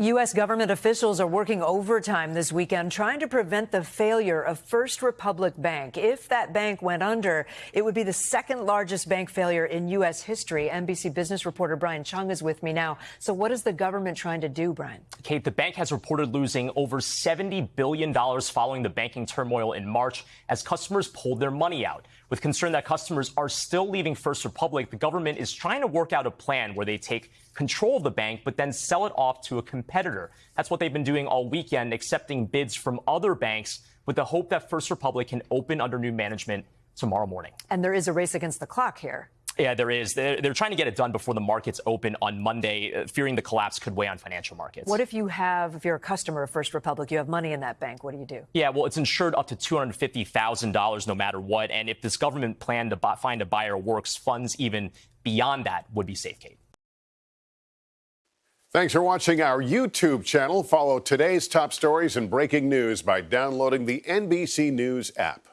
U.S. government officials are working overtime this weekend trying to prevent the failure of First Republic Bank. If that bank went under, it would be the second largest bank failure in U.S. history. NBC business reporter Brian Cheung is with me now. So, what is the government trying to do, Brian? Kate, the bank has reported losing over $70 billion following the banking turmoil in March as customers pulled their money out. With concern that customers are still leaving First Republic, the government is trying to work out a plan where they take control of the bank, but then sell it off to a competitor. That's what they've been doing all weekend, accepting bids from other banks with the hope that First Republic can open under new management tomorrow morning. And there is a race against the clock here. Yeah, there is. They're, they're, trying to get it done before the markets open on Monday, uh, fearing the collapse could weigh on financial markets. What if you have, if you're a customer of First Republic, you have money in that bank? What do you do? Yeah, well, it's insured up to $250,000 no matter what. And if this government plan to buy, find a buyer works, funds even beyond that would be safe, Kate. Thanks for watching our YouTube channel. Follow today's top stories and breaking news by downloading the NBC News app.